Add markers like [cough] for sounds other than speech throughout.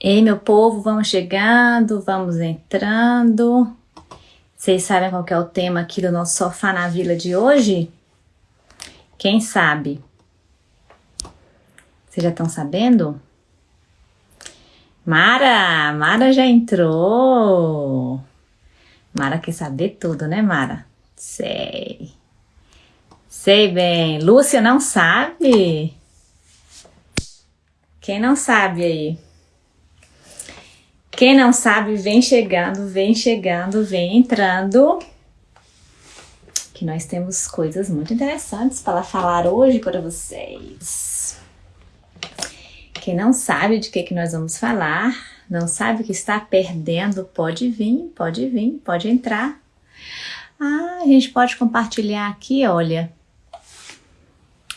Ei, meu povo, vamos chegando, vamos entrando. Vocês sabem qual é o tema aqui do nosso Sofá na Vila de hoje? Quem sabe? Vocês já estão sabendo? Mara! Mara já entrou! Mara quer saber tudo, né, Mara? Sei. Sei bem. Lúcia não sabe? Quem não sabe aí? Quem não sabe, vem chegando, vem chegando, vem entrando. Que nós temos coisas muito interessantes para falar hoje para vocês. Quem não sabe de que, que nós vamos falar, não sabe que está perdendo, pode vir, pode vir, pode entrar. Ah, a gente pode compartilhar aqui, olha.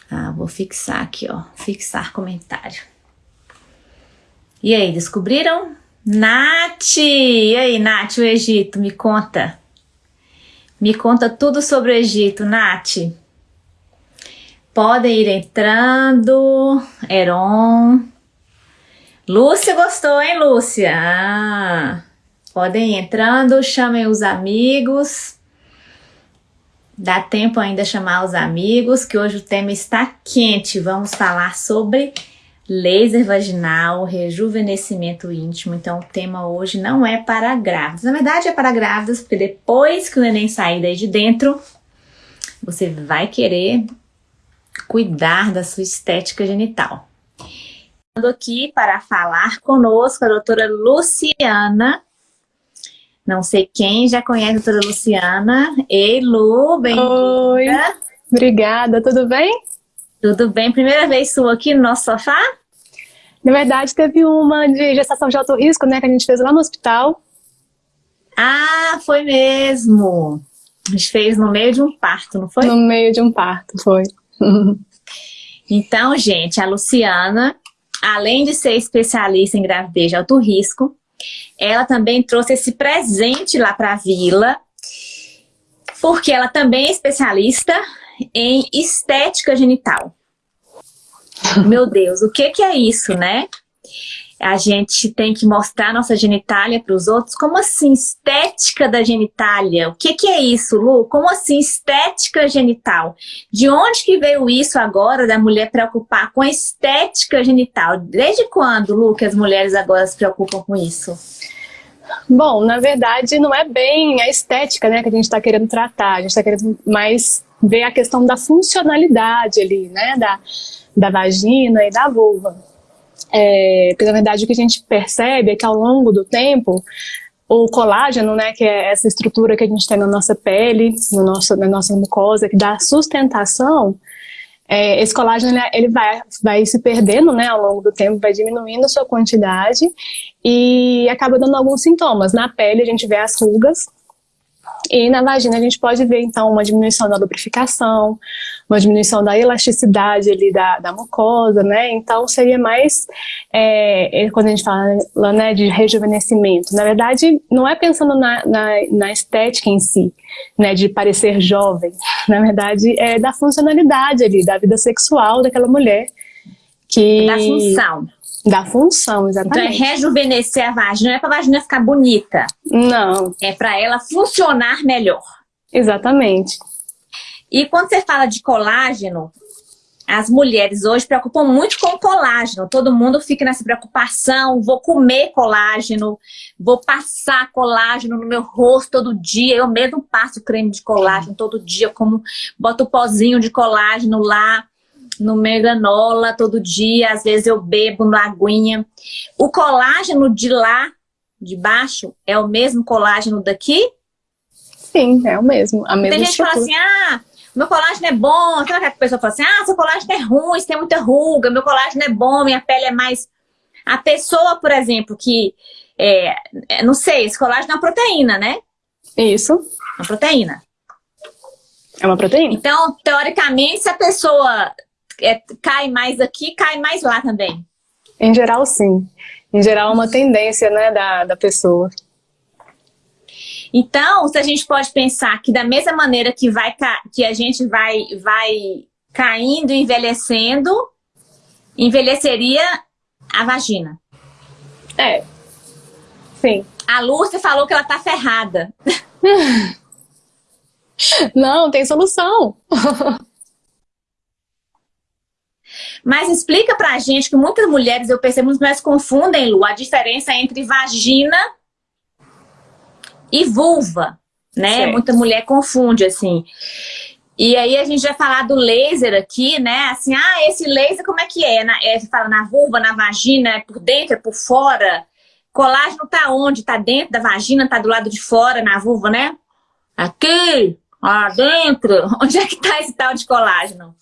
Ah, vou fixar aqui, ó, fixar comentário. E aí, descobriram? Nath! E aí, Nath, o Egito, me conta. Me conta tudo sobre o Egito, Nath. Podem ir entrando. Heron. Lúcia gostou, hein, Lúcia? Ah, podem ir entrando, chamem os amigos. Dá tempo ainda chamar os amigos, que hoje o tema está quente. Vamos falar sobre laser vaginal, rejuvenescimento íntimo. Então, o tema hoje não é para grávidas. Na verdade, é para grávidas, porque depois que o neném sair daí de dentro, você vai querer cuidar da sua estética genital. Estou aqui para falar conosco a doutora Luciana. Não sei quem já conhece a doutora Luciana. Ei, Lu, bem-vinda. Oi, obrigada, tudo bem? Tudo bem? Primeira vez sua aqui no nosso sofá? Na verdade, teve uma de gestação de alto risco, né, que a gente fez lá no hospital. Ah, foi mesmo. A gente fez no meio de um parto, não foi? No meio de um parto, foi. [laughs] então, gente, a Luciana, além de ser especialista em gravidez de alto risco, ela também trouxe esse presente lá para a vila, porque ela também é especialista em estética genital. Meu Deus, o que, que é isso, né? A gente tem que mostrar nossa genitália para os outros. Como assim, estética da genitália? O que, que é isso, Lu? Como assim, estética genital? De onde que veio isso agora da mulher preocupar com a estética genital? Desde quando, Lu, que as mulheres agora se preocupam com isso? Bom, na verdade, não é bem a estética né, que a gente está querendo tratar. A gente está querendo mais ver a questão da funcionalidade ali, né? Da, da vagina e da vulva. É, porque na verdade o que a gente percebe é que ao longo do tempo o colágeno, né, que é essa estrutura que a gente tem na nossa pele, no nosso, na nossa mucosa, que dá sustentação, é, esse colágeno ele vai, vai se perdendo né, ao longo do tempo, vai diminuindo a sua quantidade e acaba dando alguns sintomas. Na pele a gente vê as rugas, e na vagina a gente pode ver, então, uma diminuição da lubrificação, uma diminuição da elasticidade ali da, da mucosa, né? Então, seria mais, é, é quando a gente fala né, de rejuvenescimento, na verdade, não é pensando na, na, na, estética em si, né, de parecer jovem. [laughs] Na verdade, é da funcionalidade ali, da vida sexual daquela mulher. Que... Da função. Da função, exatamente. Então é rejuvenescer a vagina, não é para a vagina ficar bonita. Não. É para ela funcionar melhor. Exatamente. E quando você fala de colágeno, as mulheres hoje preocupam muito com colágeno. Todo mundo fica nessa preocupação, vou comer colágeno, vou passar colágeno no meu rosto todo dia. Eu mesmo passo creme de colágeno todo dia, como boto o pozinho de colágeno lá no meio granola todo dia, às vezes eu bebo uma aguinha. O colágeno de lá, de baixo, é o mesmo colágeno daqui? Sim, é o mesmo. A mesma Tem gente que fala assim, ah, meu colágeno é bom. Sabe que a pessoa fala assim, ah, seu colágeno é ruim, você tem muita ruga, meu colágeno é bom, minha pele é mais... A pessoa, por exemplo, que, é, é não sei, esse colágeno é uma proteína, né? Isso. Uma proteína. É uma proteína. Então, teoricamente, se a pessoa é, cai mais aqui, cai mais lá também? Em geral, sim. Em geral, é uma tendência né, da, da pessoa. Então, se a gente pode pensar que da mesma maneira que, vai, que a gente vai, vai caindo, envelhecendo, envelheceria a vagina. É. Sim. A Lúcia falou que ela tá ferrada. [laughs] Não, tem solução. [laughs] Mas explica pra gente que muitas mulheres, eu percebo, muitas mulheres confundem, Lu, a diferença entre vagina e vulva, né? Certo. Muita mulher confunde, assim. E aí a gente vai falar do laser aqui, né? Assim, ah, esse laser como é que é? Na, é fala na vulva, na vagina, é por dentro, é por fora? Colágeno tá onde? Tá dentro da vagina, tá do lado de fora, na vulva, né? Aqui, lá dentro. [laughs] Onde é que tá esse tal de colágeno?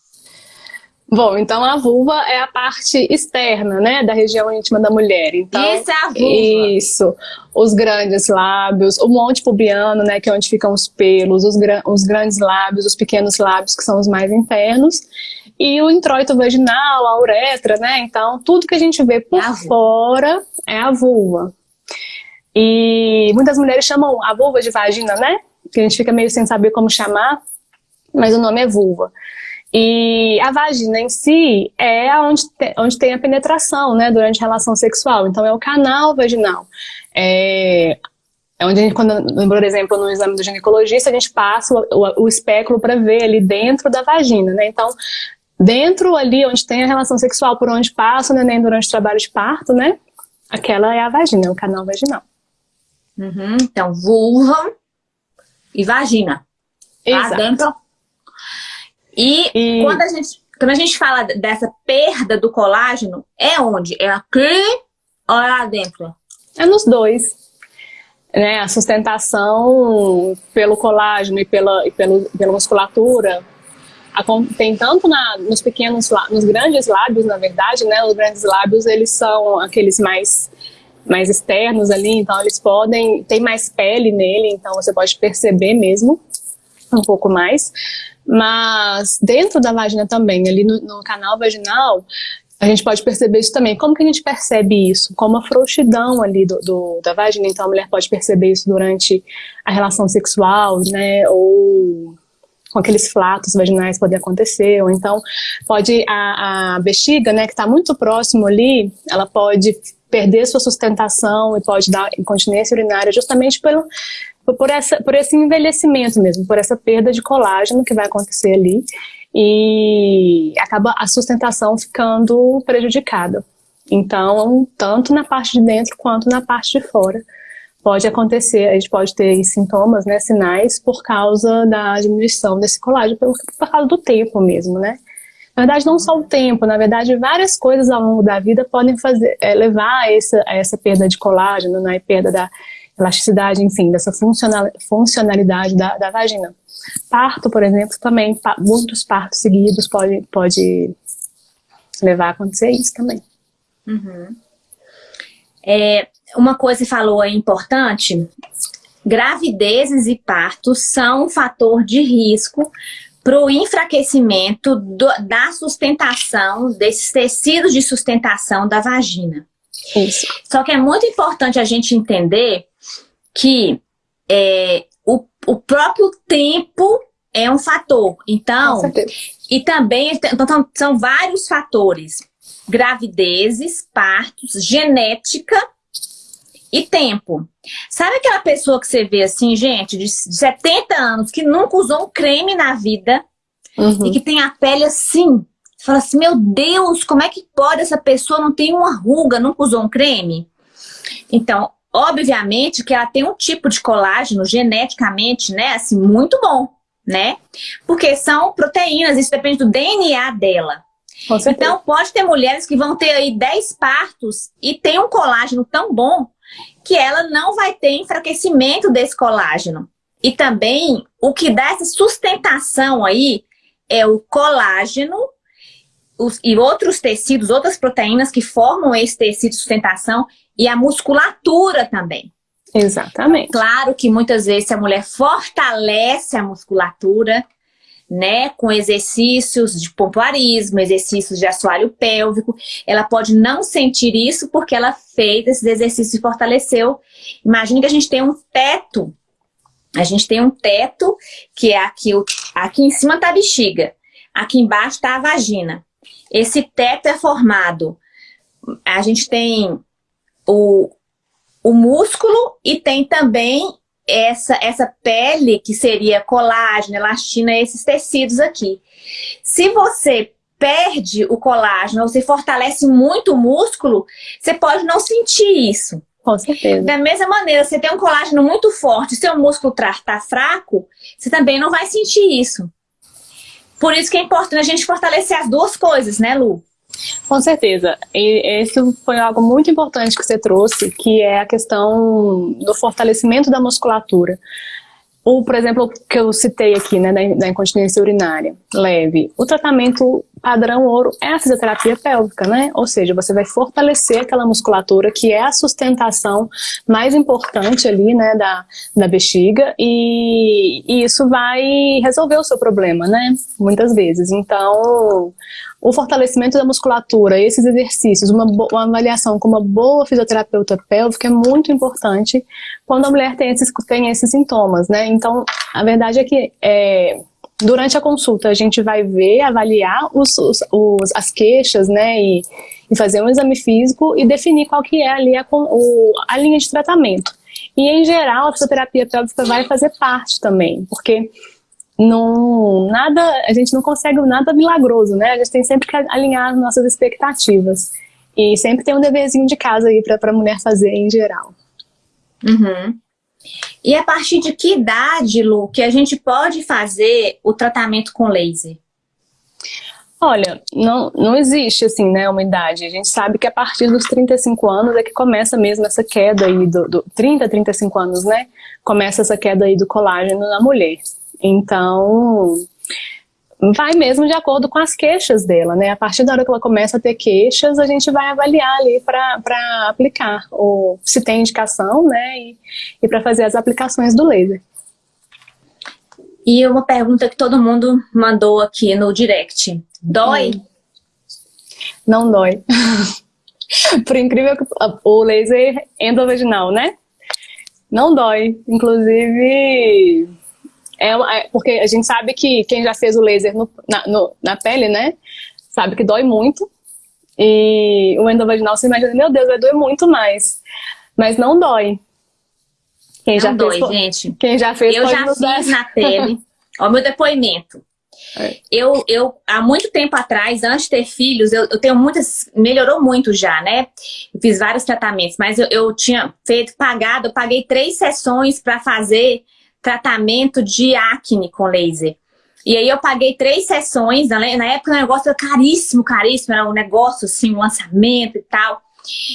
Bom, então a vulva é a parte externa, né, da região íntima da mulher. Então, isso é a vulva. Isso. Os grandes lábios, o monte pubiano, né, que é onde ficam os pelos, os, os grandes lábios, os pequenos lábios, que são os mais internos, e o introito vaginal, a uretra, né, então tudo que a gente vê por é fora é a vulva. E muitas mulheres chamam a vulva de vagina, né, que a gente fica meio sem saber como chamar, mas o nome é vulva. E a vagina em si é onde, te, onde tem a penetração, né, durante a relação sexual. Então é o canal vaginal. É, é onde a gente, quando, por exemplo, no exame do ginecologista, a gente passa o, o, o espéculo para ver ali dentro da vagina, né? Então, dentro ali onde tem a relação sexual, por onde passa o neném durante o trabalho de parto, né? Aquela é a vagina, é o canal vaginal. Uhum, então, vulva e vagina. Exato. Lá dentro e, e, Quando, a gente, quando a gente fala dessa perda do colágeno, é onde? É aqui ou é lá dentro? É nos dois. Né, a sustentação pelo colágeno e pela, e pelo, pela musculatura tem tanto na, nos pequenos, nos grandes lábios, na verdade, né? Os grandes lábios, eles são aqueles mais, mais externos ali, então eles podem, tem mais pele nele, então você pode perceber mesmo um pouco mais. Mas dentro da vagina também, ali no, no canal vaginal, a gente pode perceber isso também. Como que a gente percebe isso? Como a frouxidão ali do, do, da vagina, então a mulher pode perceber isso durante a relação sexual, né, ou com aqueles flatos vaginais podem acontecer, ou então pode a, a bexiga, né, que está muito próximo ali, ela pode perder sua sustentação e pode dar incontinência urinária justamente pelo, por, essa, por esse envelhecimento mesmo, por essa perda de colágeno que vai acontecer ali e acaba a sustentação ficando prejudicada. Então, tanto na parte de dentro quanto na parte de fora pode acontecer, a gente pode ter sintomas, né, sinais por causa da diminuição desse colágeno, por, por causa do tempo mesmo, né. Na verdade, não só o tempo, na verdade, várias coisas ao longo da vida podem fazer, é, levar a essa, a essa perda de colágeno, né, perda da elasticidade, enfim, dessa funcionalidade da, da vagina. Parto, por exemplo, também, muitos partos seguidos pode, pode levar a acontecer isso também. Uhum. É, uma coisa que falou é importante, gravidezes e partos são um fator de risco para o enfraquecimento do, da sustentação, desses tecidos de sustentação da vagina. Isso. Só que é muito importante a gente entender que é, o, o próprio tempo é um fator. Então, e também então, são vários fatores. Gravidezes, partos, genética e tempo. Sabe aquela pessoa que você vê assim, gente, de 70 anos, que nunca usou um creme na vida uhum. e que tem a pele assim? Você fala assim, meu Deus, como é que pode essa pessoa não ter uma ruga, nunca usou um creme? Então, Obviamente que ela tem um tipo de colágeno geneticamente, né, assim, muito bom, né? Porque são proteínas, isso depende do DNA dela. Então, pode ter mulheres que vão ter aí 10 partos e tem um colágeno tão bom que ela não vai ter enfraquecimento desse colágeno. E também, o que dá essa sustentação aí é o colágeno os, e outros tecidos, outras proteínas que formam esse tecido de sustentação e a musculatura também. Exatamente. Claro que muitas vezes a mulher fortalece a musculatura, né, com exercícios de pompoarismo, exercícios de assoalho pélvico, ela pode não sentir isso porque ela fez esses exercícios e fortaleceu. Imagine que a gente tem um teto, a gente tem um teto que é aqui, aqui em cima está a bexiga, aqui embaixo está a vagina. Esse teto é formado, a gente tem o, o músculo e tem também essa, essa pele que seria colágeno, elastina, esses tecidos aqui. Se você perde o colágeno ou se fortalece muito o músculo, você pode não sentir isso. Com certeza. Da mesma maneira, você tem um colágeno muito forte, seu músculo está fraco, você também não vai sentir isso. Por isso que é importante a gente fortalecer as duas coisas, né, Lu? Com certeza. E esse foi algo muito importante que você trouxe, que é a questão do fortalecimento da musculatura. O, por exemplo, que eu citei aqui, né, da, da incontinência urinária leve. O tratamento padrão ouro é a fisioterapia pélvica, né? Ou seja, você vai fortalecer aquela musculatura que é a sustentação mais importante ali, né, da, da bexiga e, e isso vai resolver o seu problema, né? Muitas vezes. Então, o fortalecimento da musculatura, esses exercícios, uma, uma, avaliação com uma boa fisioterapeuta pélvica é muito importante quando a mulher tem esses, tem esses sintomas, né? Então, a verdade é que é, durante a consulta a gente vai ver, avaliar os, os, os, as queixas, né? E, e, fazer um exame físico e definir qual que é ali a, o, a linha de tratamento. E, em geral, a fisioterapia pélvica vai fazer parte também, porque não, nada, a gente não consegue nada milagroso, né? A gente tem sempre que alinhar as nossas expectativas. E sempre tem um deverzinho de casa aí para a mulher fazer em geral. Uhum. E a partir de que idade, Lu, que a gente pode fazer o tratamento com laser? Olha, não, não existe assim, né, uma idade. A gente sabe que a partir dos 35 anos é que começa mesmo essa queda aí, do, do 30, 35 anos, né? Começa essa queda aí do colágeno na mulher. Então, vai mesmo de acordo com as queixas dela, né? A partir da hora que ela começa a ter queixas, a gente vai avaliar ali para aplicar, ou se tem indicação, né? E, e para fazer as aplicações do laser. E uma pergunta que todo mundo mandou aqui no direct. Dói? Hum. Não dói. [laughs] Por incrível que o laser endovaginal, né? Não dói. Inclusive, é, é, porque a gente sabe que quem já fez o laser no, na, no, na pele, né, sabe que dói muito. E o endovaginal, você imagina, meu Deus, vai doer muito mais. Mas não dói. Quem não já dói, fez, gente. Quem já fez Eu já fiz na pele. [laughs] Ó, meu depoimento. É. Eu, eu, há muito tempo atrás, antes de ter filhos, eu, eu, tenho muitas, melhorou muito já, né? Eu fiz vários tratamentos, mas eu, eu tinha feito, pagado, eu paguei três sessões para fazer tratamento de acne com laser. E aí eu paguei três sessões, na época o negócio era caríssimo, caríssimo, era um negócio assim, um lançamento e tal.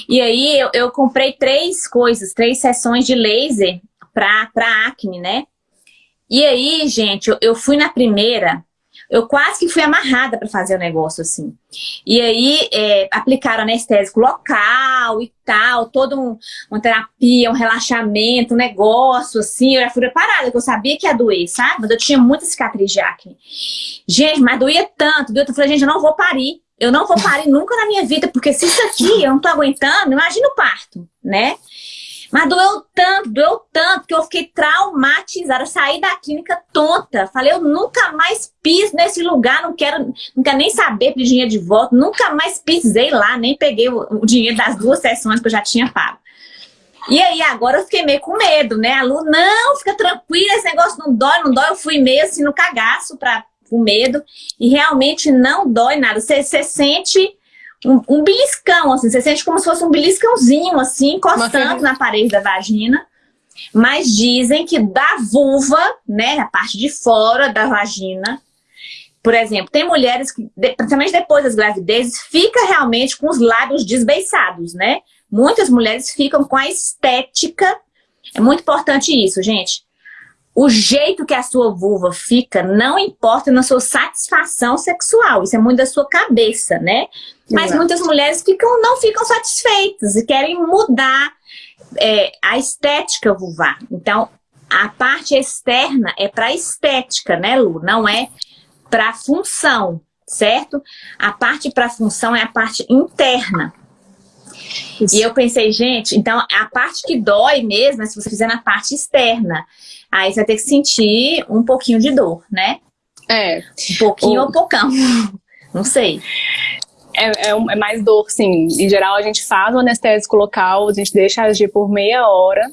E aí eu, eu comprei três coisas, três sessões de laser pra acne, né? E aí, gente, eu, eu fui na primeira, eu quase que fui amarrada para fazer o negócio assim. E aí é, aplicaram anestésico local e tal, toda um, uma terapia, um relaxamento, um negócio assim. Eu já fui preparada, que eu sabia que ia doer, sabe? Mas eu tinha muita cicatriz de acne. Gente, mas doía tanto, doía. Eu falei, gente, eu não vou parir. Eu não vou parir nunca na minha vida, porque se isso aqui eu não tô aguentando, imagina o parto, né? Mas doeu tanto, doeu tanto, que eu fiquei traumatizada. Saí da clínica tonta. Falei, eu nunca mais piso nesse lugar, não quero, quero nem saber pedir dinheiro de volta. Nunca mais pisei lá, nem peguei o, o dinheiro das duas sessões que eu já tinha pago. E aí, agora eu fiquei meio com medo, né? A Lu, não, fica tranquila, esse negócio não dói, não dói. Eu fui meio assim no cagaço pra, com medo. E realmente não dói nada. Você sente um, um beliscão, assim, você sente como se fosse um beliscãozinho, assim, encostando na parede da vagina. Mas dizem que da vulva, né, a parte de fora da vagina, por exemplo, tem mulheres que, principalmente depois das gravidezes, fica realmente com os lábios desbeiçados, né? Muitas mulheres ficam com a estética. É muito importante isso, gente. O jeito que a sua vulva fica não importa na sua satisfação sexual. Isso é muito da sua cabeça, né? Mas Exato. muitas mulheres ficam, não ficam satisfeitas e querem mudar é, a estética vulvar. Então, a parte externa é para estética, né, Lu? Não é para função, certo? A parte para função é a parte interna. Isso. E eu pensei, gente, então a parte que dói mesmo é se você fizer na parte externa. Aí você vai ter que sentir um pouquinho de dor, né? É. Um pouquinho o... ou poucão. [laughs] Não sei. É, é, é, mais dor, sim. Em geral, a gente faz o anestésico local, a gente deixa agir por meia hora,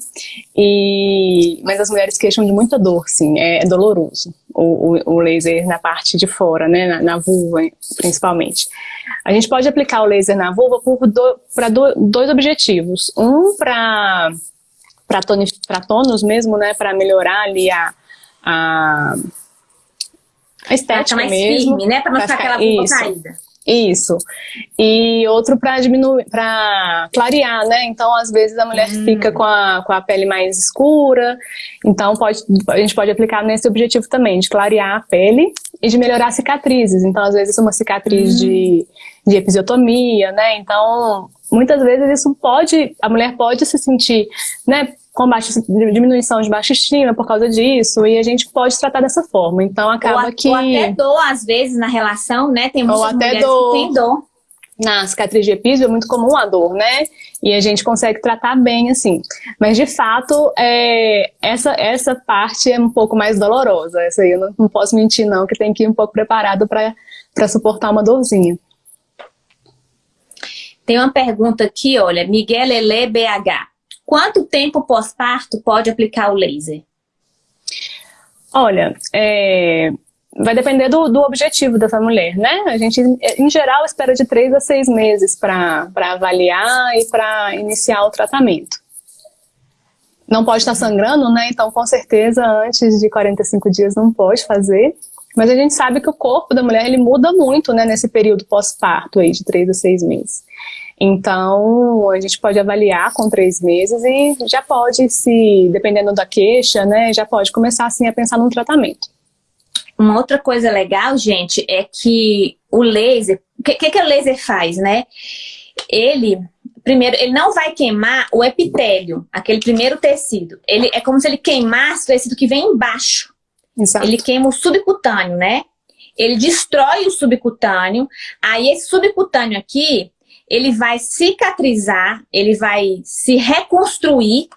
e... mas as mulheres queixam de muita dor, sim, é, é doloroso. O, o, o, laser na parte de fora, né, na, na, vulva, principalmente. A gente pode aplicar o laser na vulva para do, dois objetivos. Um, para tônus mesmo, né, para melhorar ali a, a, a estética mais mesmo. firme, né, para não ficar aquela vulva caída. Isso. E outro para diminuir, para clarear, né? Então, às vezes a mulher hum. fica com a, com a pele mais escura. Então, pode, a gente pode aplicar nesse objetivo também, de clarear a pele e de melhorar cicatrizes. Então, às vezes, uma cicatriz hum. de, de episiotomia, né? Então, muitas vezes isso pode, a mulher pode se sentir, né? Com baixa, diminuição de baixa estima por causa disso, e a gente pode tratar dessa forma. Então acaba ou que... Ou até dor, às vezes, na relação, né? Tem muitas ou até mulheres dor. que tem dor. Na cicatriz de epísio é muito comum a dor, né? E a gente consegue tratar bem, assim. Mas, de fato, é, essa, essa parte é um pouco mais dolorosa. Essa aí eu não, não posso mentir, não, que tem que ir um pouco preparado para suportar uma dorzinha. Tem uma pergunta aqui, olha, Miguel Lele BH. Quanto tempo pós-parto pode aplicar o laser? Olha, é, vai depender do, do, objetivo dessa mulher, né? A gente, em geral, espera de três a seis meses para avaliar e para iniciar o tratamento. Não pode estar sangrando, né? Então, com certeza, antes de 45 dias não pode fazer. Mas a gente sabe que o corpo da mulher ele muda muito, né? Nesse período pós-parto aí de três a seis meses. Então, a gente pode avaliar com três meses e já pode, se dependendo da queixa, né, já pode começar assim a pensar num tratamento. Uma outra coisa legal, gente, é que o laser, o que, que, que o laser faz, né? Ele, primeiro, ele não vai queimar o epitélio, aquele primeiro tecido. Ele é como se ele queimasse o tecido que vem embaixo. Exato. Ele queima o subcutâneo, né? Ele destrói o subcutâneo, aí esse subcutâneo aqui, ele vai cicatrizar, ele vai se reconstruir,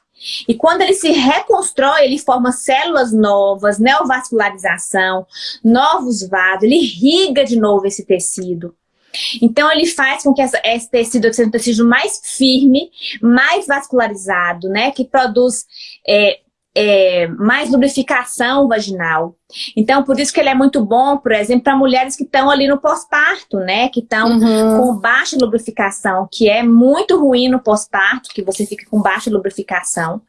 e quando ele se reconstrói, ele forma células novas, neovascularização, novos vasos, ele irriga de novo esse tecido. Então, ele faz com que essa, esse tecido seja um tecido mais firme, mais vascularizado, né? Que produz é, é, mais lubrificação vaginal. Então, por isso que ele é muito bom, por exemplo, para mulheres que estão ali no pós-parto, né? Que estão uhum. com baixa lubrificação, que é muito ruim no pós-parto, que você fica com baixa lubrificação.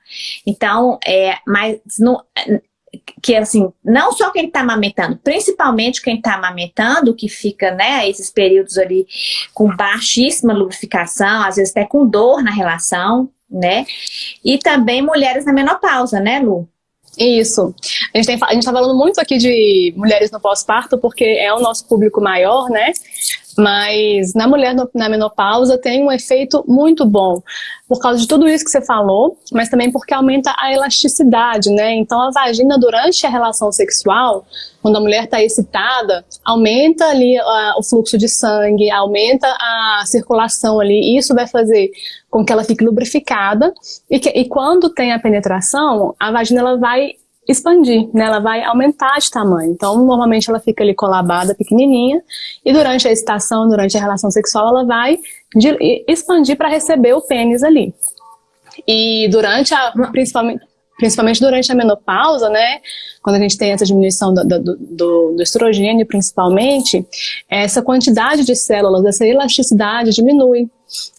Então, é, mas no, que assim, não só quem está amamentando, principalmente quem está amamentando, que fica, né, esses períodos ali com baixíssima lubrificação, às vezes até com dor na relação, né? E também mulheres na menopausa, né, Lu? Isso. A gente, tem, a gente tá falando muito aqui de mulheres no pós-parto, porque é o nosso público maior, né? Mas na mulher na menopausa tem um efeito muito bom, por causa de tudo isso que você falou, mas também porque aumenta a elasticidade, né? Então a vagina durante a relação sexual, quando a mulher está excitada, aumenta ali uh, o fluxo de sangue, aumenta a circulação ali, e isso vai fazer com que ela fique lubrificada, e, que, e quando tem a penetração, a vagina ela vai expandir, né? Ela vai aumentar de tamanho. Então, normalmente ela fica ali colabada, pequenininha, e durante a excitação, durante a relação sexual, ela vai expandir para receber o pênis ali. E durante a, principalmente, principalmente durante a menopausa, né, quando a gente tem essa diminuição do, do, do, do, estrogênio, principalmente, essa quantidade de células, essa elasticidade diminui.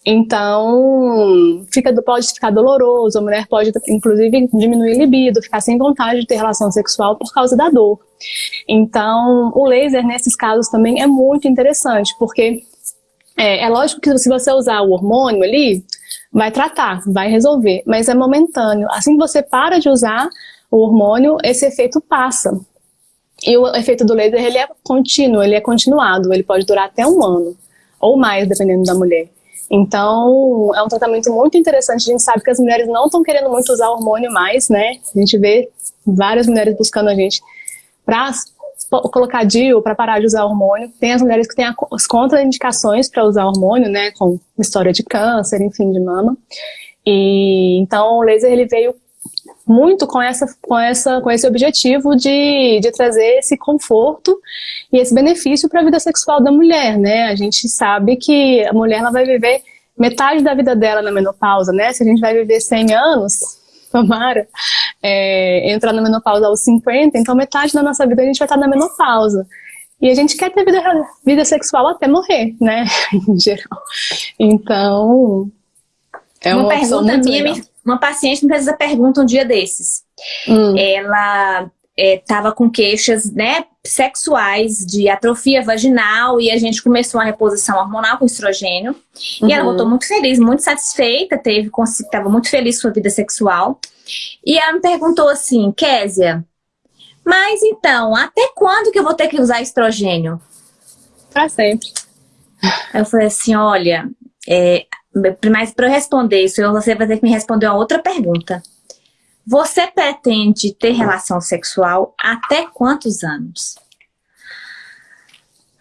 Então, fica, pode ficar doloroso, a mulher pode, inclusive, diminuir libido, ficar sem vontade de ter relação sexual por causa da dor. Então, o laser, nesses casos, também é muito interessante, porque é, é lógico que se você usar o hormônio ali, vai tratar, vai resolver, mas é momentâneo. Assim que você para de usar o hormônio, esse efeito passa. E o efeito do laser, ele é contínuo, ele é continuado, ele pode durar até um ano, ou mais, dependendo da mulher. Então, é um tratamento muito interessante. A gente sabe que as mulheres não estão querendo muito usar hormônio mais, né? A gente vê várias mulheres buscando a gente para colocar DIU, para parar de usar hormônio. Tem as mulheres que têm as contraindicações para usar hormônio, né? Com história de câncer, enfim, de mama. E, então, o laser ele veio muito com, essa, com, essa, com esse objetivo de, de trazer esse conforto e esse benefício para a vida sexual da mulher, né? A gente sabe que a mulher ela vai viver metade da vida dela na menopausa, né? Se a gente vai viver 100 anos, tomara, é, entrar na menopausa aos 50, então metade da nossa vida a gente vai estar na menopausa. E a gente quer ter vida, vida sexual até morrer, né? [laughs] em geral. Então, é uma, uma pergunta minha, legal. uma paciente me fez essa pergunta um dia desses. Hum. Ela estava é, com queixas né, sexuais de atrofia vaginal e a gente começou uma reposição hormonal com estrogênio. Uhum. E ela uhum. voltou muito feliz, muito satisfeita, teve estava muito feliz com sua vida sexual. E ela me perguntou assim, Késia, mas então, até quando que eu vou ter que usar estrogênio? Para sempre. Eu falei assim, olha, é, mas para eu responder isso, você vai ter que me responder uma outra pergunta. Você pretende ter relação sexual até quantos anos?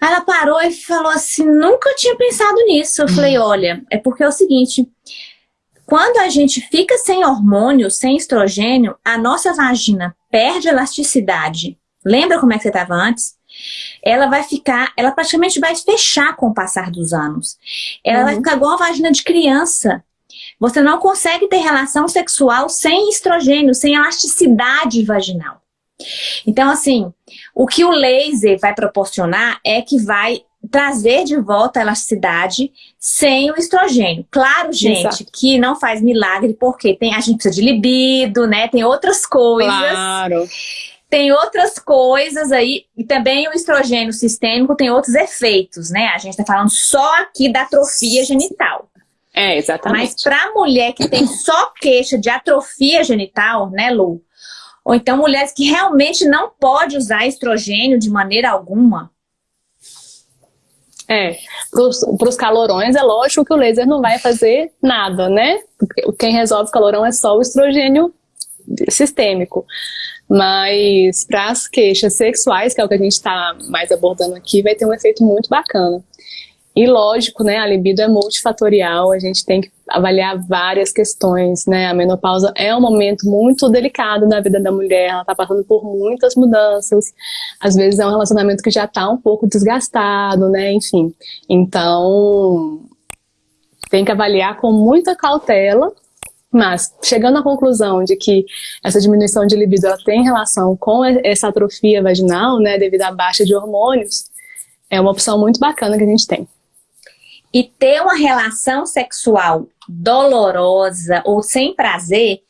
Ela parou e falou assim, nunca tinha pensado nisso. Eu falei, olha, é porque é o seguinte, quando a gente fica sem hormônio, sem estrogênio, a nossa vagina perde elasticidade. Lembra como é que você estava antes? Ela vai ficar, ela praticamente vai fechar com o passar dos anos. Ela uhum. vai ficar igual a vagina de criança. Você não consegue ter relação sexual sem estrogênio, sem elasticidade vaginal. Então, assim, o que o laser vai proporcionar é que vai trazer de volta a elasticidade sem o estrogênio. Claro, gente, Exato. que não faz milagre, porque tem, a gente precisa de libido, né? Tem outras coisas. Claro. Tem outras coisas aí, e também o estrogênio sistêmico tem outros efeitos, né? A gente está falando só aqui da atrofia genital. É, exatamente. Mas para mulher que tem só queixa de atrofia genital, né, Lu? Ou então mulheres que realmente não pode usar estrogênio de maneira alguma, é, para os calorões é lógico que o laser não vai fazer nada, né? Porque quem resolve o calorão é só o estrogênio sistêmico. Mas para as queixas sexuais, que é o que a gente está mais abordando aqui, vai ter um efeito muito bacana. E lógico, né, a libido é multifatorial, a gente tem que avaliar várias questões, né, a menopausa é um momento muito delicado da vida da mulher, ela está passando por muitas mudanças, às vezes é um relacionamento que já está um pouco desgastado, né, enfim. Então, tem que avaliar com muita cautela, mas chegando à conclusão de que essa diminuição de libido ela tem relação com essa atrofia vaginal, né, devido à baixa de hormônios, é uma opção muito bacana que a gente tem. E ter uma relação sexual dolorosa ou sem prazer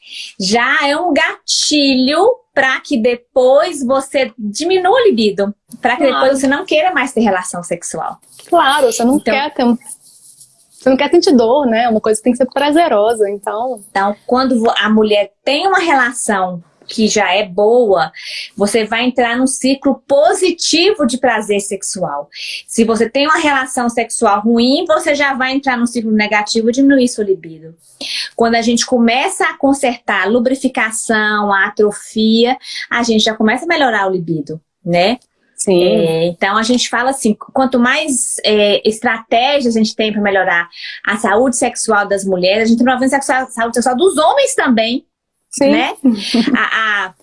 já é um gatilho para que depois você diminua o libido, para que claro. depois você não queira mais ter relação sexual. Claro, você não então, quer ter você não quer sentir dor, né? Uma coisa tem que ser prazerosa, então... Então, quando a mulher tem uma relação que já é boa, você vai entrar num ciclo positivo de prazer sexual. Se você tem uma relação sexual ruim, você já vai entrar num ciclo negativo e diminuir sua libido. Quando a gente começa a consertar a lubrificação, a atrofia, a gente já começa a melhorar o libido, né? Sim. É, então a gente fala assim, quanto mais é, estratégias a gente tem para melhorar a saúde sexual das mulheres, a gente tem uma saúde sexual dos homens também, Sim. né? A, a,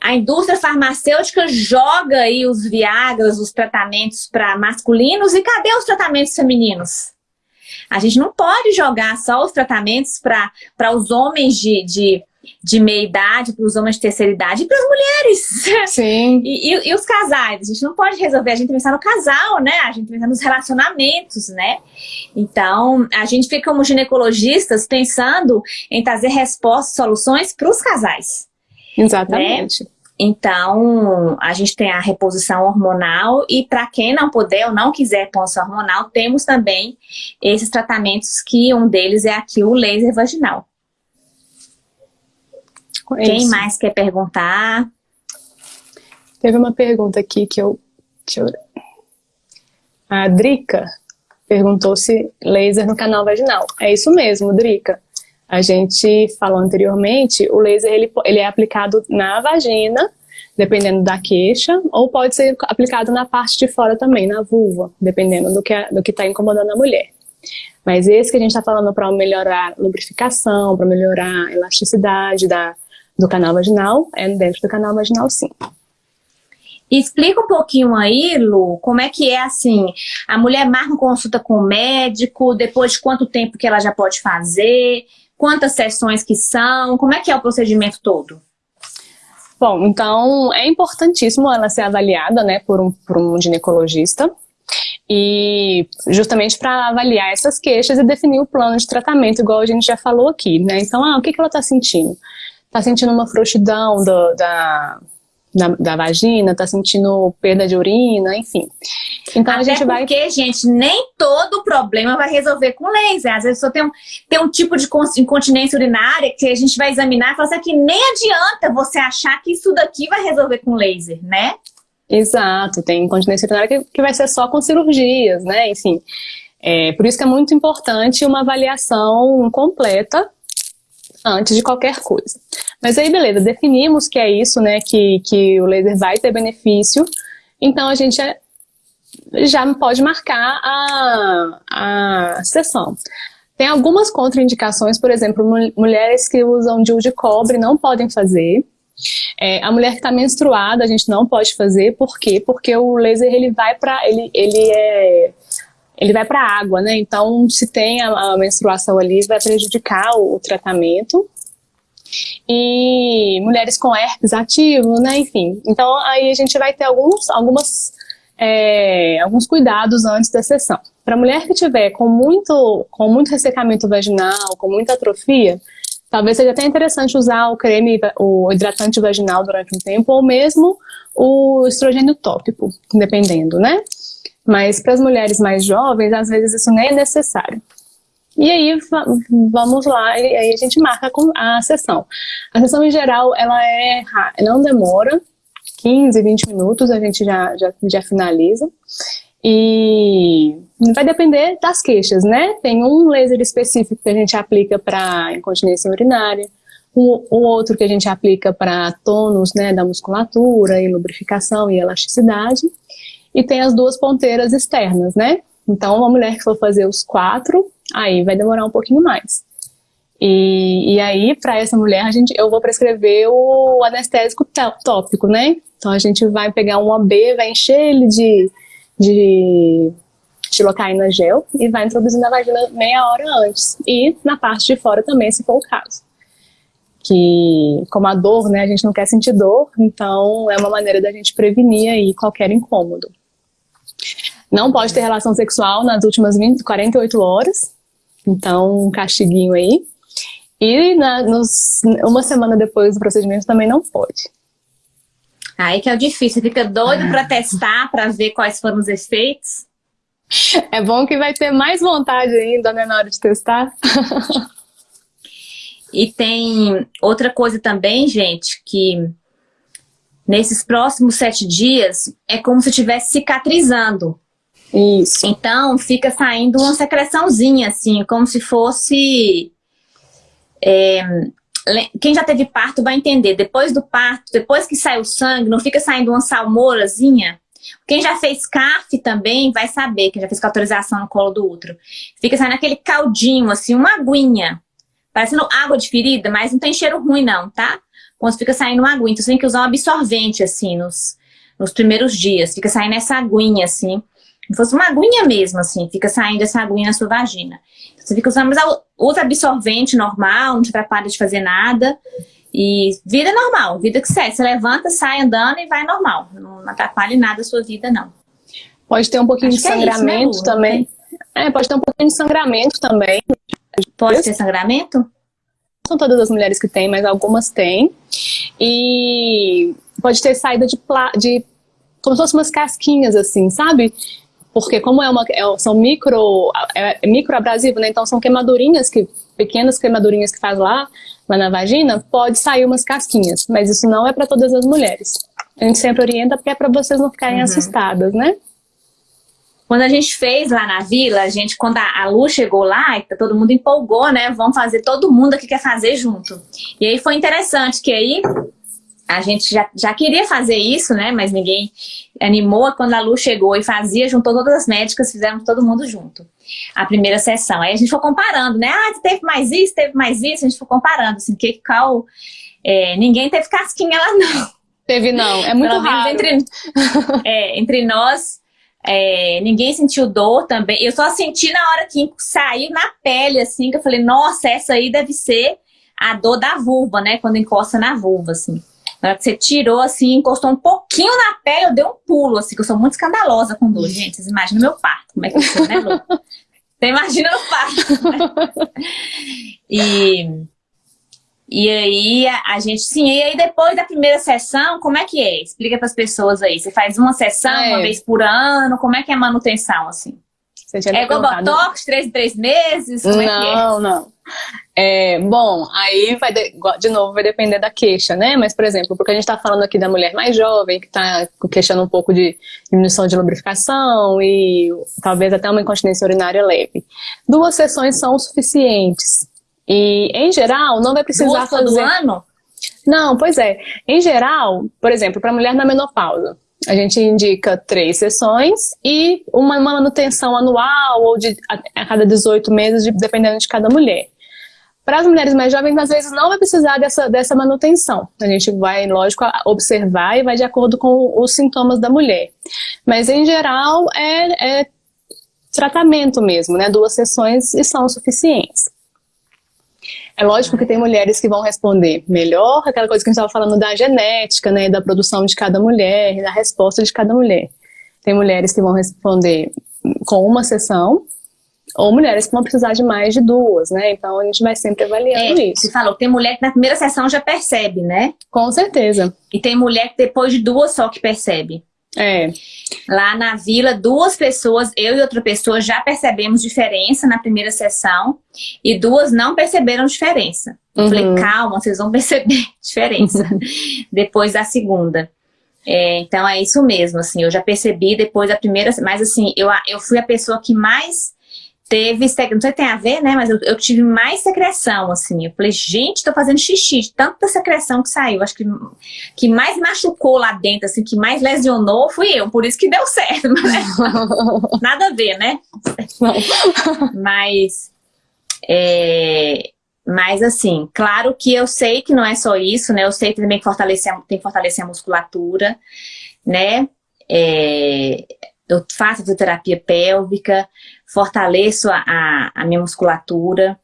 a, indústria farmacêutica joga aí os Viagras, os tratamentos para masculinos, e cadê os tratamentos femininos? A gente não pode jogar só os tratamentos para os homens de, de, de meia idade, para os homens de terceira idade e para as mulheres. [laughs] Sim. E, e, e, os casais? A gente não pode resolver, a gente tem que pensar no casal, né? A gente tem que pensar nos relacionamentos, né? Então, a gente fica como ginecologistas pensando em trazer respostas, soluções para os casais. Exatamente. Né? Então, a gente tem a reposição hormonal e para quem não puder ou não quiser ponção hormonal, temos também esses tratamentos que um deles é aqui o laser vaginal. É quem mais quer perguntar? Teve uma pergunta aqui que eu... Deixa eu... A Drica perguntou se laser no canal vaginal. É isso mesmo, Drica. A gente falou anteriormente, o laser ele, ele é aplicado na vagina, dependendo da queixa, ou pode ser aplicado na parte de fora também, na vulva, dependendo do que está incomodando a mulher. Mas esse que a gente está falando para melhorar a lubrificação, para melhorar a elasticidade da, do canal vaginal, é dentro do canal vaginal sim. Explica um pouquinho aí, Lu, como é que é assim, a mulher marca consulta com o médico, depois de quanto tempo que ela já pode fazer, quantas sessões que são, como é que é o procedimento todo? Bom, então é importantíssimo ela ser avaliada né, por, um, por um ginecologista, e justamente para avaliar essas queixas e definir o plano de tratamento, igual a gente já falou aqui, né? Então, ah, o que, que ela está sentindo? Está sentindo uma frouxidão do, da, da, da, vagina, está sentindo perda de urina, enfim. Então Até a gente vai... porque, gente, nem todo problema vai resolver com laser. Às vezes só tem um, tem um tipo de incontinência urinária que a gente vai examinar e falar assim, que nem adianta você achar que isso daqui vai resolver com laser, né? Exato, tem incontinência urinária que, que vai ser só com cirurgias, né? Enfim, é, por isso que é muito importante uma avaliação completa antes de qualquer coisa. Mas aí, beleza, definimos que é isso, né? Que, que o laser vai ter benefício, então a gente é, já pode marcar a, a sessão. Tem algumas contraindicações, por exemplo, mulheres que usam DIU de cobre não podem fazer, é, a mulher que está menstruada, a gente não pode fazer, por quê? Porque o laser ele vai para ele, ele é ele vai para a água, né? Então, se tem a, a, menstruação ali, vai prejudicar o, o, tratamento. E mulheres com herpes ativo, né? Enfim. Então, aí a gente vai ter alguns, algumas, é, alguns cuidados antes da sessão. Para mulher que tiver com muito, com muito ressecamento vaginal, com muita atrofia, Talvez seja até interessante usar o creme, o hidratante vaginal durante um tempo, ou mesmo o estrogênio tópico, dependendo, né? Mas para as mulheres mais jovens, às vezes isso nem é necessário. E aí, vamos lá, e aí a gente marca a sessão. A sessão, em geral, ela é não demora, 15, 20 minutos, a gente já, já, já finaliza. E vai depender das queixas, né? Tem um laser específico que a gente aplica para incontinência urinária, o, um, outro que a gente aplica para tônus né, da musculatura e lubrificação e elasticidade. E tem as duas ponteiras externas, né? Então, uma mulher que for fazer os quatro, aí vai demorar um pouquinho mais. E, e aí, para essa mulher, a gente, eu vou prescrever o anestésico tópico, né? Então, a gente vai pegar um AB, vai encher ele de de xilocaína gel e vai introduzir na vagina meia hora antes. E na parte de fora também, se for o caso. Que, como a dor, né, a gente não quer sentir dor, então é uma maneira da gente prevenir aí qualquer incômodo. Não pode ter relação sexual nas últimas 20, 48 horas, então um castiguinho aí. E na, nos, uma semana depois do procedimento também não pode. Aí que é o difícil, fica doido para testar, para ver quais foram os efeitos. É bom que vai ter mais vontade ainda, né, na hora de testar. e tem outra coisa também, gente, que nesses próximos sete dias é como se estivesse cicatrizando. Isso. Então fica saindo uma secreçãozinha, assim, como se fosse é, quem já teve parto vai entender, depois do parto, depois que sai o sangue, não fica saindo uma salmourazinha? Quem já fez CAF também vai saber, quem já fez autorização no colo do útero. Fica saindo aquele caldinho, assim, uma aguinha. Parecendo água de ferida, mas não tem cheiro ruim não, tá? Quando fica saindo uma aguinha, então você tem que usar um absorvente, assim, nos, nos primeiros dias. Fica saindo essa aguinha, assim. Se fosse uma aguinha mesmo, assim, fica saindo essa aguinha na sua vagina. Você fica usando, mas usa absorvente normal, não te atrapalha de fazer nada. E vida normal, vida que segue. Você levanta, sai andando e vai normal. Não atrapalha nada a sua vida, não. Pode ter um pouquinho Acho de sangramento é isso, né, também. É, pode ter um pouquinho de sangramento também. Pode ter sangramento? São todas as mulheres que têm, mas algumas têm. E pode ter saída de, de como se fossem umas casquinhas, assim, sabe? Porque como é uma, é, são micro, é, é microabrasivo, né? Então são queimadurinhas, que, pequenas queimadurinhas que faz lá, lá na vagina, pode sair umas casquinhas, mas isso não é para todas as mulheres. A gente sempre orienta porque é para vocês não ficarem uhum. assustadas, né? Quando a gente fez lá na vila, a gente, quando a, a Lu chegou lá, todo mundo empolgou, né? Vamos fazer, todo mundo aqui quer fazer junto. E aí foi interessante, que aí a gente já, já queria fazer isso, né? Mas ninguém animou. Quando a Lu chegou e fazia, juntou todas as médicas, fizemos todo mundo junto. A primeira sessão. Aí a gente foi comparando, né? Ah, teve mais isso, teve mais isso. A gente foi comparando, assim, que, qual É, ninguém teve casquinha lá, não. Teve não, é muito Pelo raro. Entre, é, entre nós, é, ninguém sentiu dor também. Eu só senti na hora que saiu na pele, assim, que eu falei, nossa, essa aí deve ser a dor da vulva, né? Quando encosta na vulva, assim. Na hora que você tirou, assim, encostou um pouquinho na pele, eu dei um pulo, assim, que eu sou muito escandalosa com dor. Gente, vocês imaginam meu parto, como é que eu sou, né, Lu? Você imagina no parto. Né? [laughs] E... E aí, a, a, gente, sim, e aí depois da primeira sessão, como é que é? Explica para as pessoas aí. Você faz uma sessão, é. uma vez por ano, como é que é a manutenção, assim? É igual Botox, três em três meses? Como não, é que é? não. É, bom, aí vai de, de, novo vai depender da queixa, né? Mas, por exemplo, porque a gente está falando aqui da mulher mais jovem, que está queixando um pouco de diminuição de lubrificação e talvez até uma incontinência urinária leve. Duas sessões são suficientes. E, em geral, não vai precisar Duas fazer... ano? Não, pois é. Em geral, por exemplo, para mulher na menopausa, a gente indica três sessões e uma manutenção anual ou de, a, a cada 18 meses, de, dependendo de cada mulher. Para as mulheres mais jovens, às vezes não vai precisar dessa, dessa manutenção. A gente vai, lógico, observar e vai de acordo com os sintomas da mulher. Mas, em geral, é, é tratamento mesmo, né? Duas sessões e são suficientes. É lógico que tem mulheres que vão responder melhor, aquela coisa que a gente estava falando da genética, né, da produção de cada mulher, da resposta de cada mulher. Tem mulheres que vão responder com uma sessão, ou mulheres que vão precisar de mais de duas, né? Então a gente vai sempre avaliando é, isso. Você falou, tem mulher que na primeira sessão já percebe, né? Com certeza. E tem mulher que depois de duas só que percebe. É. Lá na vila, duas pessoas, eu e outra pessoa, já percebemos diferença na primeira sessão e duas não perceberam diferença. Eu falei, uhum. calma, vocês vão [laughs] perceber diferença [laughs] depois da segunda. É, então é isso mesmo, assim, eu já percebi depois da primeira, mas assim, eu, eu fui a pessoa que mais teve, não sei se tem a ver, né, mas eu, eu, tive mais secreção, assim, eu falei, gente, tô fazendo xixi, tanta secreção que saiu, acho que que mais machucou lá dentro, assim, que mais lesionou fui eu, por isso que deu certo, mas, [laughs] nada a ver, né, mas, é, mas assim, claro que eu sei que não é só isso, né, eu sei também que fortalecer, tem que fortalecer a musculatura, né, é, eu faço fisioterapia pélvica, fortaleço a, a, a minha musculatura.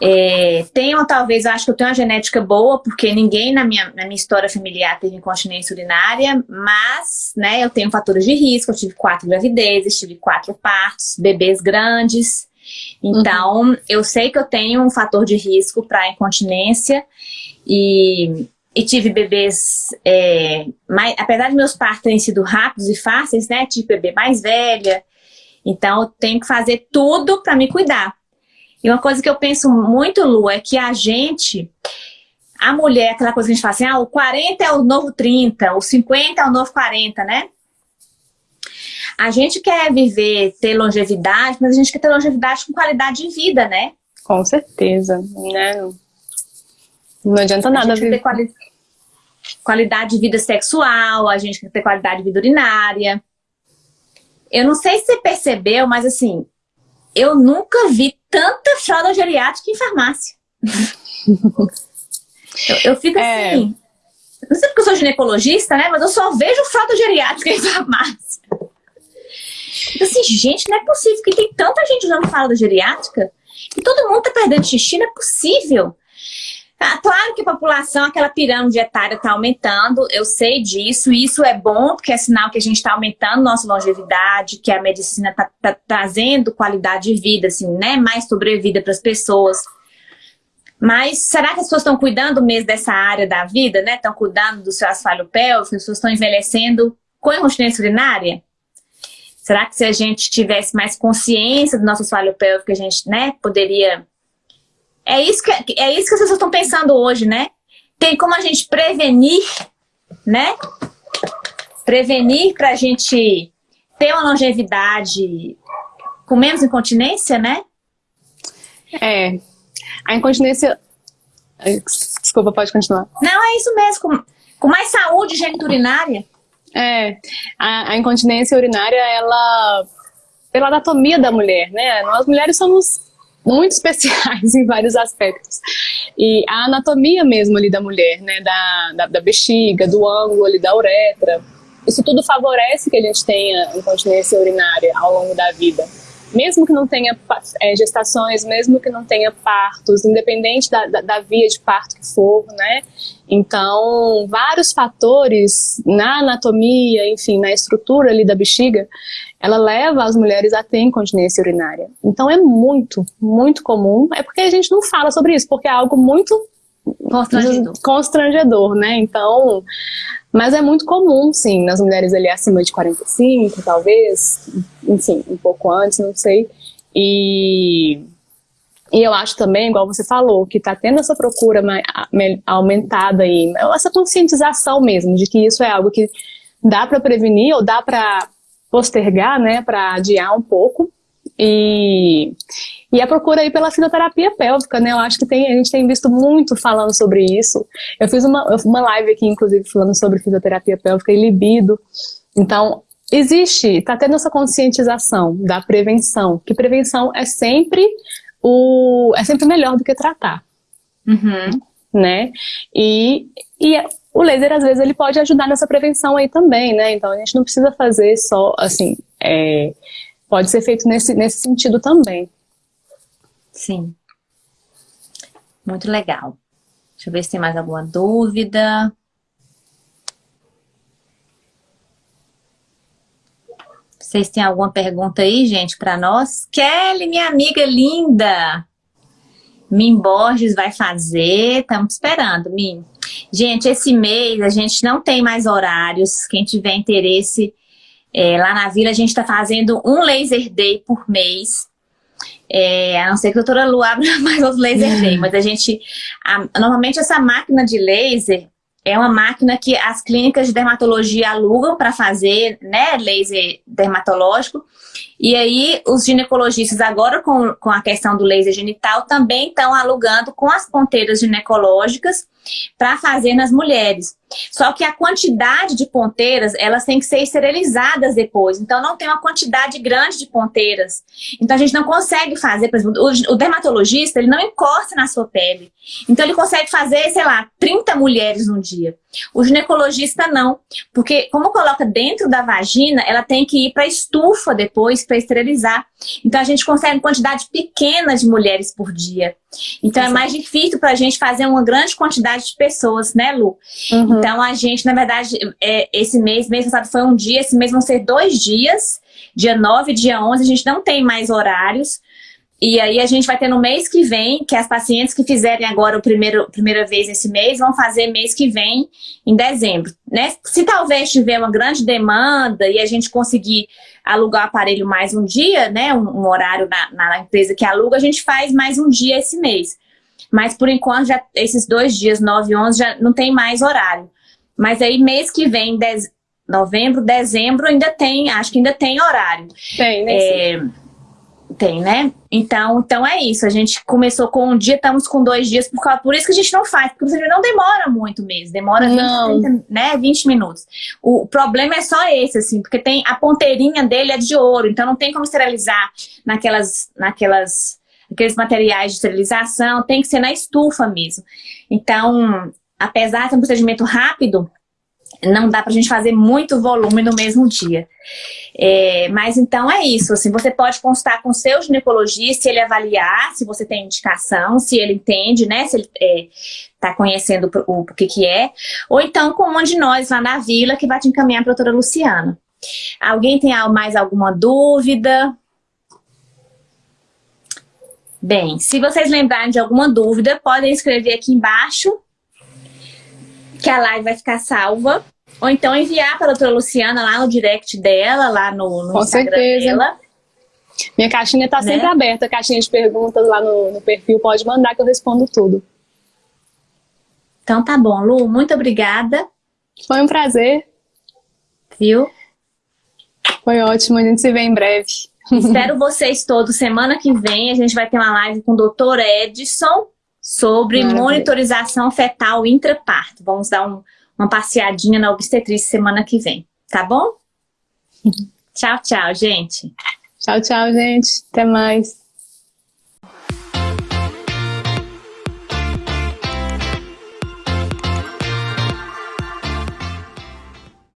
É, tenho, talvez, acho que eu tenho uma genética boa, porque ninguém na minha, na minha história familiar teve incontinência urinária, mas, né, eu tenho fatores de risco, eu tive quatro gravidezes, tive quatro partos, bebês grandes, então, uhum. eu sei que eu tenho um fator de risco para incontinência e, e tive bebês, é, mais, apesar de meus partos terem sido rápidos e fáceis, né, tive bebê mais velha, então, eu tenho que fazer tudo para me cuidar. E uma coisa que eu penso muito, Lu, é que a gente, a mulher, aquela coisa que a gente fala assim, ah, o 40 é o novo 30, o 50 é o novo 40, né? A gente quer viver, ter longevidade, mas a gente quer ter longevidade com qualidade de vida, né? Com certeza, né? Não adianta nada quali... qualidade de vida sexual, a gente quer ter qualidade de vida urinária. Eu não sei se você percebeu, mas assim, eu nunca vi tanta fralda geriátrica em farmácia. [laughs] eu, eu, fico é. assim, não sei porque eu sou ginecologista, né? Mas eu só vejo fralda geriátrica em [laughs] farmácia. Então, assim, gente, não é possível que tem tanta gente usando fralda geriátrica e todo mundo tá perdendo xixi, não é possível. Ah, claro que a população, aquela pirâmide etária está aumentando, eu sei disso, e isso é bom, porque é sinal que a gente está aumentando nossa longevidade, que a medicina está tá trazendo qualidade de vida, assim, né? Mais sobrevida para as pessoas. Mas será que as pessoas estão cuidando mesmo dessa área da vida, né? Estão cuidando do seu asfalto pélvico, as pessoas estão envelhecendo com incontinência urinária? Será que se a gente tivesse mais consciência do nosso asfalto pélvico, a gente, né, poderia é isso que, é isso que as pessoas estão pensando hoje, né? Tem como a gente prevenir, né? Prevenir para a gente ter uma longevidade com menos incontinência, né? É. A incontinência... Desculpa, pode continuar. Não, é isso mesmo. Com, com mais saúde geniturinária. É. A, a incontinência urinária, ela... Pela anatomia da mulher, né? Nós mulheres somos muito [laughs] especiais em vários aspectos. E a anatomia mesmo ali da mulher, né, da, da, da bexiga, do ângulo ali da uretra, isso tudo favorece que a gente tenha incontinência urinária ao longo da vida mesmo que não tenha é, gestações, mesmo que não tenha partos, independente da, da, da, via de parto que for, né? Então, vários fatores na anatomia, enfim, na estrutura ali da bexiga, ela leva as mulheres a ter incontinência urinária. Então, é muito, muito comum. É porque a gente não fala sobre isso, porque é algo muito constrangedor, constrangedor né? Então, mas é muito comum, sim, nas mulheres ali acima de 45, talvez, enfim, um pouco antes, não sei. E, e eu acho também, igual você falou, que está tendo essa procura aumentada aí, essa conscientização mesmo, de que isso é algo que dá para prevenir ou dá para postergar, né, para adiar um pouco. E, e a procura aí pela fisioterapia pélvica, né? Eu acho que tem, a gente tem visto muito falando sobre isso. Eu fiz uma, uma live aqui, inclusive, falando sobre fisioterapia pélvica e libido. Então, existe, está tendo essa conscientização da prevenção, que prevenção é sempre o é sempre melhor do que tratar. Uhum. Né? E, e o laser, às vezes, ele pode ajudar nessa prevenção aí também, né? Então, a gente não precisa fazer só, assim, é, pode ser feito nesse, nesse sentido também. Sim. Muito legal. Deixa eu ver se tem mais alguma dúvida. Vocês têm alguma pergunta aí, gente, para nós? Kelly, minha amiga linda! Mim Borges vai fazer, estamos esperando, Mim. Gente, esse mês a gente não tem mais horários. Quem tiver interesse, é, lá na vila a gente está fazendo um laser day por mês. É, a não ser que a doutora Lu abra [laughs] mais os laser day, mas a gente... A, normalmente essa máquina de laser é uma máquina que as clínicas de dermatologia alugam para fazer né, laser dermatológico. E aí os ginecologistas agora com, com a questão do laser genital também estão alugando com as ponteiras ginecológicas para fazer nas mulheres. Só que a quantidade de ponteiras, elas têm que ser esterilizadas depois. Então, não tem uma quantidade grande de ponteiras. Então, a gente não consegue fazer, por exemplo, o, o dermatologista, ele não encosta na sua pele. Então, ele consegue fazer, sei lá, 30 mulheres num dia. O ginecologista não, porque como coloca dentro da vagina, ela tem que ir para estufa depois para esterilizar. Então, a gente consegue uma quantidade pequena de mulheres por dia. Então, Exato. é mais difícil para a gente fazer uma grande quantidade de pessoas, né, Lu? Uhum. Então, a gente, na verdade, é, esse mês, mês passado foi um dia, esse mês vão ser dois dias, dia 9 e dia 11, a gente não tem mais horários, e aí a gente vai ter no mês que vem, que as pacientes que fizerem agora a primeiro, primeira vez esse mês, vão fazer mês que vem, em dezembro. Né? Se talvez tiver uma grande demanda e a gente conseguir alugar o aparelho mais um dia, né, um, um horário na, na, empresa que aluga, a gente faz mais um dia esse mês. Mas por enquanto, já, esses dois dias, 9 e 11, já não tem mais horário. Mas aí mês que vem, dez, novembro, dezembro, ainda tem, acho que ainda tem horário. Tem, né? Tem, né? Então, então é isso. A gente começou com um dia, estamos com dois dias, por, causa, por isso que a gente não faz, porque você não demora muito mesmo, demora 20, 30, né, 20 minutos. O, o problema é só esse, assim, porque tem a ponteirinha dele é de ouro, então não tem como esterilizar naquelas, naquelas, aqueles materiais de esterilização, tem que ser na estufa mesmo. Então, apesar de ser um procedimento rápido, não dá pra gente fazer muito volume no mesmo dia. É, mas então é isso, assim, você pode consultar com o seu ginecologista, se ele avaliar, se você tem indicação, se ele entende, né, se ele está é, conhecendo o, o, que que é, ou então com um de nós lá na vila que vai te encaminhar para a doutora Luciana. Alguém tem mais alguma dúvida? Bem, se vocês lembrarem de alguma dúvida, podem escrever aqui embaixo que a live vai ficar salva. Ou então enviar para a doutora Luciana lá no direct dela, lá no, no Com Instagram certeza. dela. Minha caixinha está né? sempre aberta, caixinha de perguntas lá no, no perfil, pode mandar que eu respondo tudo. Então tá bom, Lu, muito obrigada. Foi um prazer. Viu? Foi ótimo, a gente se vê em breve. Espero vocês todos semana que vem. A gente vai ter uma live com o doutor Edson sobre Maravilha. monitorização fetal intraparto. Vamos dar um, uma passeadinha na obstetrícia semana que vem, tá bom? [laughs] tchau, tchau, gente. Tchau, tchau, gente. Até mais.